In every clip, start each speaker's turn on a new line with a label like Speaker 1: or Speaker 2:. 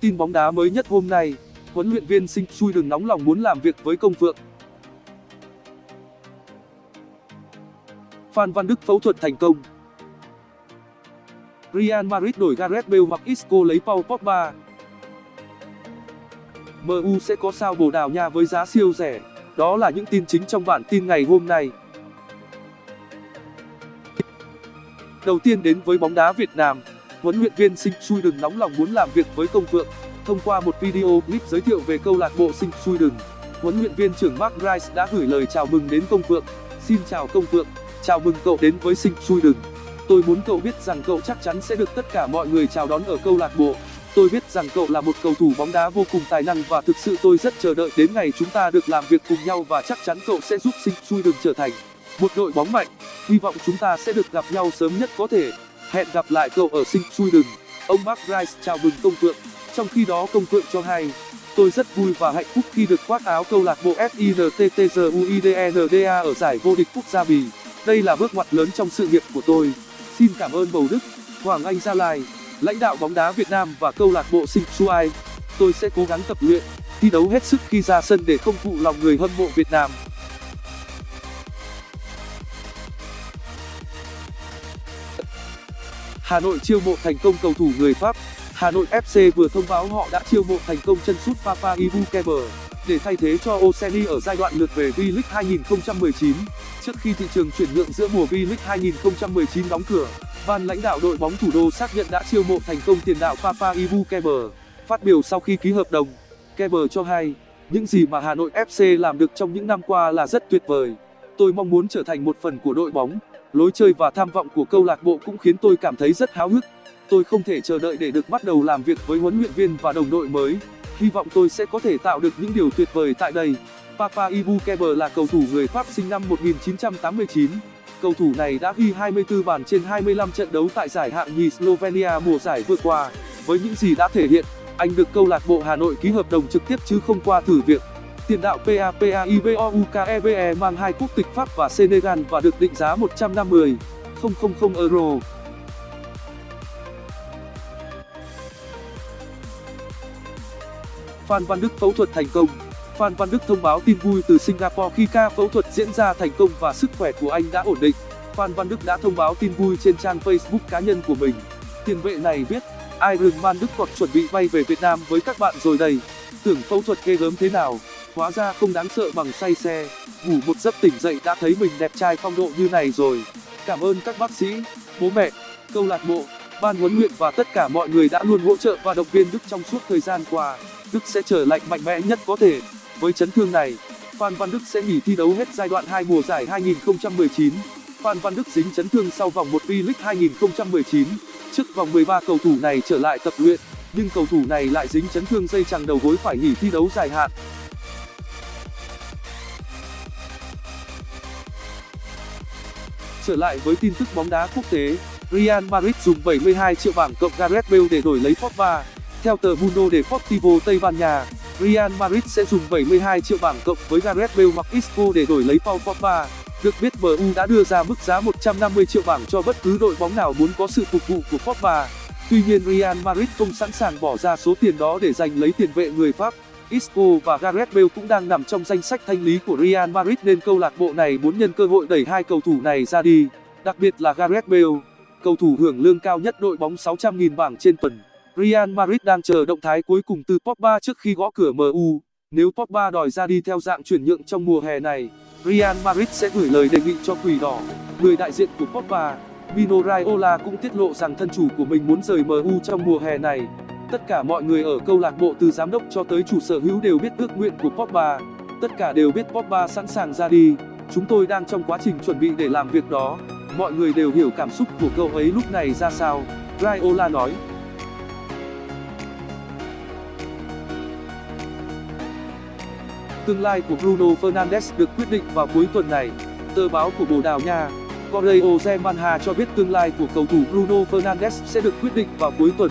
Speaker 1: Tin bóng đá mới nhất hôm nay, huấn luyện viên Sinh Chui đừng nóng lòng muốn làm việc với công phượng. Phan Văn Đức phẫu thuật thành công. Real Madrid đổi Gareth Bale hoặc Isco lấy Paul Pogba. MU sẽ có sao Bồ Đào Nha với giá siêu rẻ. Đó là những tin chính trong bản tin ngày hôm nay. Đầu tiên đến với bóng đá Việt Nam, huấn luyện viên Sinh Chui đừng nóng lòng muốn làm việc với công phượng. Thông qua một video clip giới thiệu về câu lạc bộ Sinh Chui đừng, huấn luyện viên trưởng Mark Rice đã gửi lời chào mừng đến công phượng. Xin chào công phượng, chào mừng cậu đến với Sinh Chui đừng. Tôi muốn cậu biết rằng cậu chắc chắn sẽ được tất cả mọi người chào đón ở câu lạc bộ. Tôi biết rằng cậu là một cầu thủ bóng đá vô cùng tài năng và thực sự tôi rất chờ đợi đến ngày chúng ta được làm việc cùng nhau và chắc chắn cậu sẽ giúp Sinh Chui đừng trở thành một đội bóng mạnh. Hy vọng chúng ta sẽ được gặp nhau sớm nhất có thể. Hẹn gặp lại cậu ở Sinh Chui đừng. Ông Mark Rice chào mừng công phượng. Trong khi đó công phượng cho hay, tôi rất vui và hạnh phúc khi được khoác áo câu lạc bộ FINTTGUIDNDA ở giải vô địch quốc gia Bỉ. Đây là bước ngoặt lớn trong sự nghiệp của tôi. Xin cảm ơn Bầu Đức, Hoàng Anh Gia Lai, lãnh đạo bóng đá Việt Nam và câu lạc bộ Sinh Chui. Tôi sẽ cố gắng tập luyện, thi đấu hết sức khi ra sân để không phụ lòng người hâm mộ Việt Nam. Hà Nội chiêu mộ thành công cầu thủ người Pháp. Hà Nội FC vừa thông báo họ đã chiêu mộ thành công chân sút Papa Ibukeber để thay thế cho Oseni ở giai đoạn lượt về V-League 2019. Trước khi thị trường chuyển nhượng giữa mùa V-League 2019 đóng cửa, ban lãnh đạo đội bóng thủ đô xác nhận đã chiêu mộ thành công tiền đạo Papa Ibukeber. Phát biểu sau khi ký hợp đồng, Keber cho hay, những gì mà Hà Nội FC làm được trong những năm qua là rất tuyệt vời. Tôi mong muốn trở thành một phần của đội bóng. Lối chơi và tham vọng của câu lạc bộ cũng khiến tôi cảm thấy rất háo hức. Tôi không thể chờ đợi để được bắt đầu làm việc với huấn luyện viên và đồng đội mới. Hy vọng tôi sẽ có thể tạo được những điều tuyệt vời tại đây. Papa Ibukeber là cầu thủ người Pháp sinh năm 1989. Cầu thủ này đã ghi 24 bàn trên 25 trận đấu tại giải hạng nhì Slovenia mùa giải vừa qua. Với những gì đã thể hiện, anh được câu lạc bộ Hà Nội ký hợp đồng trực tiếp chứ không qua thử việc. Tiền đạo PAPA IBOUKEBE mang hai quốc tịch Pháp và Senegal và được định giá 150 000 euro. Phan Văn Đức phẫu thuật thành công. Phan Văn Đức thông báo tin vui từ Singapore khi ca phẫu thuật diễn ra thành công và sức khỏe của anh đã ổn định. Phan Văn Đức đã thông báo tin vui trên trang Facebook cá nhân của mình. Tiền vệ này viết: Iron Man Đức hoặc chuẩn bị bay về Việt Nam với các bạn rồi đây. Tưởng phẫu thuật ghê gớm thế nào, hóa ra không đáng sợ bằng say xe. Ngủ một giấc tỉnh dậy đã thấy mình đẹp trai phong độ như này rồi. Cảm ơn các bác sĩ, bố mẹ, câu lạc bộ, ban huấn luyện và tất cả mọi người đã luôn hỗ trợ và động viên Đức trong suốt thời gian qua. Đức sẽ trở lại mạnh mẽ nhất có thể. Với chấn thương này, Phan Văn Đức sẽ nghỉ thi đấu hết giai đoạn 2 mùa giải 2019. Phan Văn Đức dính chấn thương sau vòng 1 V-League 2019. Trước vòng 13 cầu thủ này trở lại tập luyện, nhưng cầu thủ này lại dính chấn thương dây chằng đầu gối phải nghỉ thi đấu dài hạn. Lại với tin tức bóng đá quốc tế, Real Madrid dùng 72 triệu bảng cộng Gareth Bale để đổi lấy Pogba. Theo tờ Mundo Deportivo Tây Ban Nha, Real Madrid sẽ dùng 72 triệu bảng cộng với Gareth Bale hoặc Isco để đổi lấy Paul Pogba. Được biết MU đã đưa ra mức giá 150 triệu bảng cho bất cứ đội bóng nào muốn có sự phục vụ của Pogba. Tuy nhiên Real Madrid không sẵn sàng bỏ ra số tiền đó để giành lấy tiền vệ người Pháp. Isco và Gareth Bale cũng đang nằm trong danh sách thanh lý của Real Madrid nên câu lạc bộ này muốn nhân cơ hội đẩy hai cầu thủ này ra đi, đặc biệt là Gareth Bale, cầu thủ hưởng lương cao nhất đội bóng 600.000 bảng trên tuần. Real Madrid đang chờ động thái cuối cùng từ Pogba trước khi gõ cửa MU. Nếu Pogba đòi ra đi theo dạng chuyển nhượng trong mùa hè này, Real Madrid sẽ gửi lời đề nghị cho Quỷ Đỏ. Người đại diện của Pogba, Mino Raiola cũng tiết lộ rằng thân chủ của mình muốn rời MU trong mùa hè này. Tất cả mọi người ở câu lạc bộ từ giám đốc cho tới chủ sở hữu đều biết ước nguyện của Pogba. Tất cả đều biết Pogba sẵn sàng ra đi. Chúng tôi đang trong quá trình chuẩn bị để làm việc đó. Mọi người đều hiểu cảm xúc của cậu ấy lúc này ra sao, Raiola nói. Tương lai của Bruno Fernandes được quyết định vào cuối tuần này. Tờ báo của Bồ Đào Nha, Correo Manha cho biết tương lai của cầu thủ Bruno Fernandes sẽ được quyết định vào cuối tuần.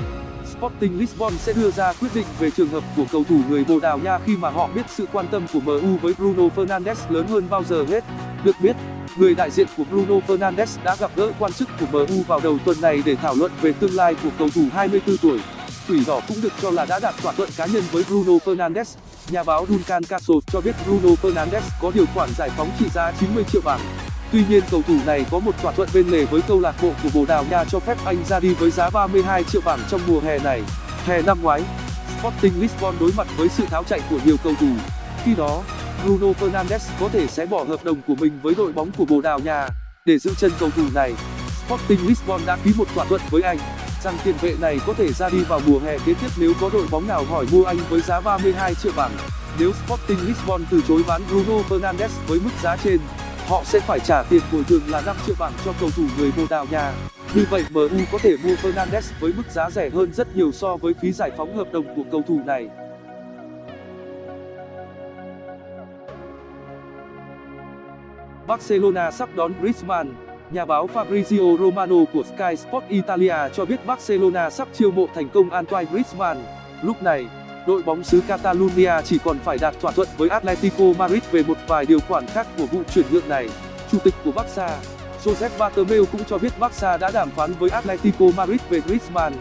Speaker 1: Sporting Lisbon sẽ đưa ra quyết định về trường hợp của cầu thủ người Bồ Đào Nha khi mà họ biết sự quan tâm của MU với Bruno Fernandes lớn hơn bao giờ hết. được biết, người đại diện của bruno fernandes đã gặp gỡ quan chức của mu vào đầu tuần này để thảo luận về tương lai của cầu thủ 24 tuổi. Quỷ đỏ cũng được cho là đã đạt thỏa thuận cá nhân với bruno fernandes. Nhà báo duncan castle cho biết bruno fernandes có điều khoản giải phóng trị giá 90 triệu bảng tuy nhiên, cầu thủ này có một thỏa thuận bên lề với câu lạc bộ của bồ đào nha cho phép anh ra đi với giá 32 triệu bảng trong mùa hè này. Hè năm ngoái, sporting lisbon đối mặt với sự tháo chạy của nhiều cầu thủ. Khi đó, bruno fernandes có thể sẽ bỏ hợp đồng của mình với đội bóng của bồ đào nha. Để giữ chân cầu thủ này, sporting lisbon đã ký một thỏa thuận với anh rằng tiền vệ này có thể ra đi vào mùa hè kế tiếp nếu có đội bóng nào hỏi mua anh với giá 32 triệu bảng. Nếu sporting lisbon từ chối bán bruno fernandes với mức giá trên họ sẽ phải trả tiền bồi thường là 5 triệu bảng cho cầu thủ người bồ đào nha. Như vậy mu có thể mua fernandes với mức giá rẻ hơn rất nhiều so với phí giải phóng hợp đồng của cầu thủ này. Barcelona sắp đón griezmann. Nhà báo fabrizio romano của sky sport italia cho biết barcelona sắp chiêu mộ thành công antoine griezmann. Lúc này đội bóng xứ catalonia chỉ còn phải đạt thỏa thuận với atletico madrid về một vài điều khoản khác của vụ chuyển nhượng này. Chủ tịch của barca, josep bartomeu cũng cho biết barca đã đàm phán với atletico madrid về griezmann.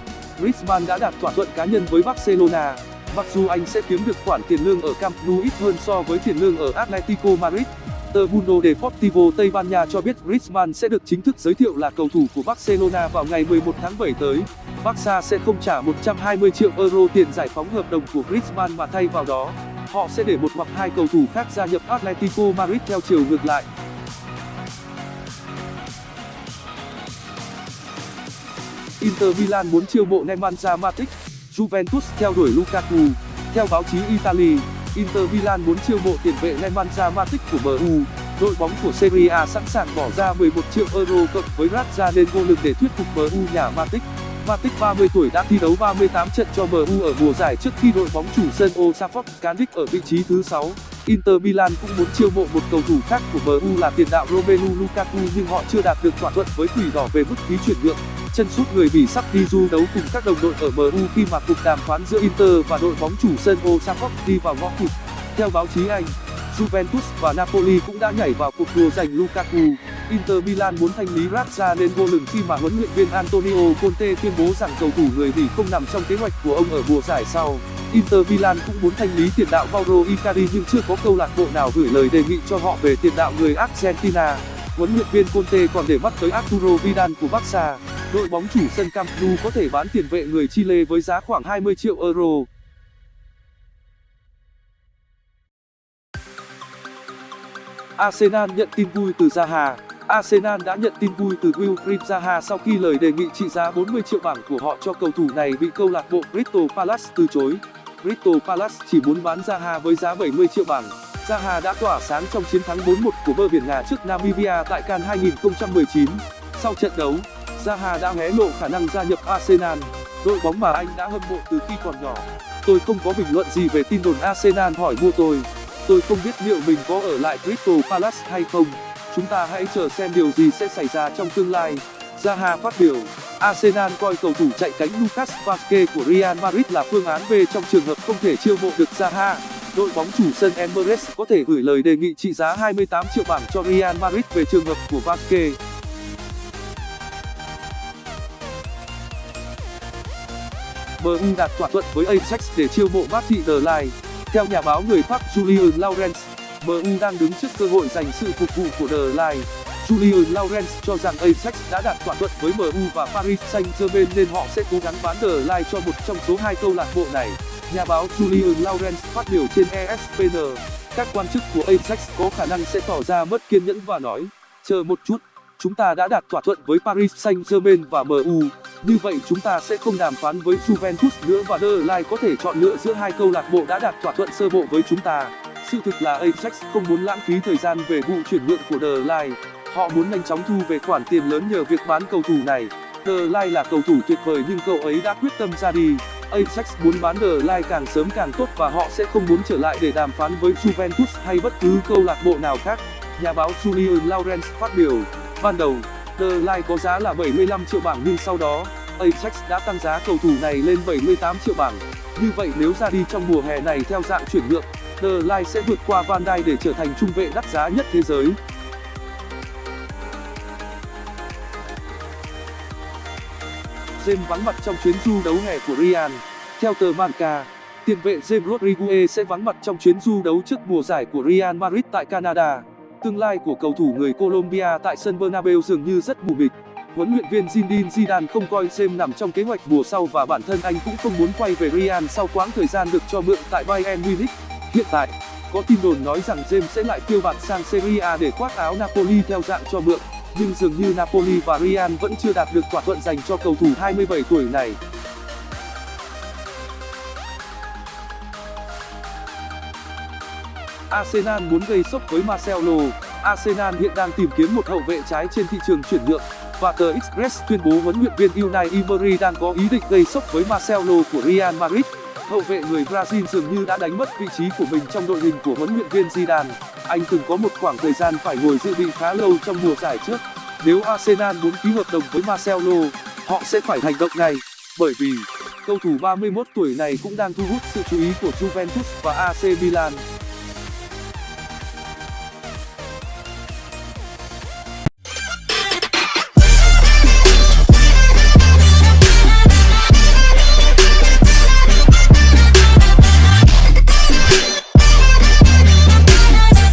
Speaker 1: Griezmann đã đạt thỏa thuận cá nhân với barcelona. Mặc dù anh sẽ kiếm được khoản tiền lương ở camp nou ít hơn so với tiền lương ở atletico madrid tờ mundo deportivo tây ban nha cho biết griezmann sẽ được chính thức giới thiệu là cầu thủ của barcelona vào ngày 11 tháng 7 tới barca sẽ không trả 120 triệu euro tiền giải phóng hợp đồng của griezmann mà thay vào đó họ sẽ để một hoặc hai cầu thủ khác gia nhập atletico madrid theo chiều ngược lại Inter Milan muốn chiêu mộ Nemanja Matic, Juventus theo đuổi Lukaku. Theo báo chí Italy, Inter Milan muốn chiêu mộ tiền vệ Nemanja Matic của MU. Đội bóng của Serie A sẵn sàng bỏ ra 11 triệu euro cộng với Raja lên vô lực để thuyết phục MU nhả Matic. Matic 30 tuổi đã thi đấu 38 trận cho MU ở mùa giải trước khi đội bóng chủ sân Old Trafford cán đích ở vị trí thứ 6. Inter Milan cũng muốn chiêu mộ một cầu thủ khác của MU là tiền đạo Romelu Lukaku nhưng họ chưa đạt được thỏa thuận với quỷ đỏ về mức phí chuyển nhượng. Chân sút người Bỉ sắp đi du đấu cùng các đồng đội ở MU khi mà cuộc đàm phán giữa Inter và đội bóng chủ sân Old Trafford đi vào ngõ cụt. Theo báo chí Anh, Juventus và Napoli cũng đã nhảy vào cuộc đua giành Lukaku. Inter Milan muốn thanh lý Raja nên vô lừng khi mà huấn luyện viên Antonio Conte tuyên bố rằng cầu thủ người Bỉ không nằm trong kế hoạch của ông ở mùa giải sau. Inter Milan cũng muốn thanh lý tiền đạo Mauro Icardi nhưng chưa có câu lạc bộ nào gửi lời đề nghị cho họ về tiền đạo người Argentina. Huấn luyện viên Conte còn để mắt tới Arturo Vidal của Barca. Đội bóng chủ sân Camp Nou có thể bán tiền vệ người Chile với giá khoảng 20 triệu euro. Arsenal nhận tin vui từ Zaha Arsenal đã nhận tin vui từ Wilfried Zaha sau khi lời đề nghị trị giá 40 triệu bảng của họ cho cầu thủ này bị câu lạc bộ Crystal Palace từ chối. Crystal Palace chỉ muốn bán Zaha với giá 70 triệu bảng. Zaha đã tỏa sáng trong chiến thắng 4-1 của bờ biển Ngà trước Namibia tại CAN 2019. Sau trận đấu, Zaha đã hé lộ khả năng gia nhập Arsenal, đội bóng mà anh đã hâm mộ từ khi còn nhỏ. Tôi không có bình luận gì về tin đồn Arsenal hỏi mua tôi. Tôi không biết liệu mình có ở lại Crystal Palace hay không. Chúng ta hãy chờ xem điều gì sẽ xảy ra trong tương lai. Zaha phát biểu, Arsenal coi cầu thủ chạy cánh Lucas Vazquez của Real Madrid là phương án B trong trường hợp không thể chiêu mộ được Zaha. Đội bóng chủ sân Emirates có thể gửi lời đề nghị trị giá 28 triệu bảng cho Real Madrid về trường hợp của Vazquez. MU đạt thỏa thuận với Ajax để chiêu mộ Martin Derlei. Theo nhà báo người Pháp Julien Laurens, MU đang đứng trước cơ hội giành sự phục vụ của Derlei. Julien Laurens cho rằng Ajax đã đạt thỏa thuận với MU và Paris Saint-Germain nên họ sẽ cố gắng bán Derlei cho một trong số hai câu lạc bộ này. Nhà báo Julien Laurens phát biểu trên ESPN, các quan chức của Ajax có khả năng sẽ tỏ ra mất kiên nhẫn và nói, chờ một chút, chúng ta đã đạt thỏa thuận với Paris Saint-Germain và MU, như vậy chúng ta sẽ không đàm phán với Juventus nữa và Der Ligt có thể chọn lựa giữa hai câu lạc bộ đã đạt thỏa thuận sơ bộ với chúng ta. Sự thực là Ajax không muốn lãng phí thời gian về vụ chuyển nhượng của Der Ligt. Họ muốn nhanh chóng thu về khoản tiền lớn nhờ việc bán cầu thủ này. Der Ligt là cầu thủ tuyệt vời nhưng cậu ấy đã quyết tâm ra đi. Ajax muốn bán Der Ligt càng sớm càng tốt và họ sẽ không muốn trở lại để đàm phán với Juventus hay bất cứ câu lạc bộ nào khác. Nhà báo Julian Lawrence phát biểu, ban đầu, Line có giá là 75 triệu bảng nhưng sau đó, Ajax đã tăng giá cầu thủ này lên 78 triệu bảng. Như vậy nếu ra đi trong mùa hè này theo dạng chuyển nhượng, The Line sẽ vượt qua Van Dijk để trở thành trung vệ đắt giá nhất thế giới. James vắng mặt trong chuyến du đấu hè của Real. Theo tờ Marca, tiền vệ James Rodriguez sẽ vắng mặt trong chuyến du đấu trước mùa giải của Real Madrid tại Canada. Tương lai của cầu thủ người Colombia tại sân Bernabeu dường như rất mù mịt. Huấn luyện viên Zinedine Zidane không coi xem nằm trong kế hoạch mùa sau và bản thân anh cũng không muốn quay về Real sau quãng thời gian được cho mượn tại Bayern Munich. Hiện tại, có tin đồn nói rằng James sẽ lại phiêu bạt sang Serie A để khoác áo Napoli theo dạng cho mượn, nhưng dường như Napoli và Real vẫn chưa đạt được thỏa thuận dành cho cầu thủ 27 tuổi này. Arsenal muốn gây sốc với Marcelo. Arsenal hiện đang tìm kiếm một hậu vệ trái trên thị trường chuyển nhượng và tờ Express tuyên bố huấn luyện viên Unai Emery đang có ý định gây sốc với Marcelo của Real Madrid. Hậu vệ người Brazil dường như đã đánh mất vị trí của mình trong đội hình của huấn luyện viên Zidane. Anh từng có một khoảng thời gian phải ngồi dự bị khá lâu trong mùa giải trước. Nếu Arsenal muốn ký hợp đồng với Marcelo, họ sẽ phải hành động ngay, bởi vì cầu thủ 31 tuổi này cũng đang thu hút sự chú ý của Juventus và AC Milan.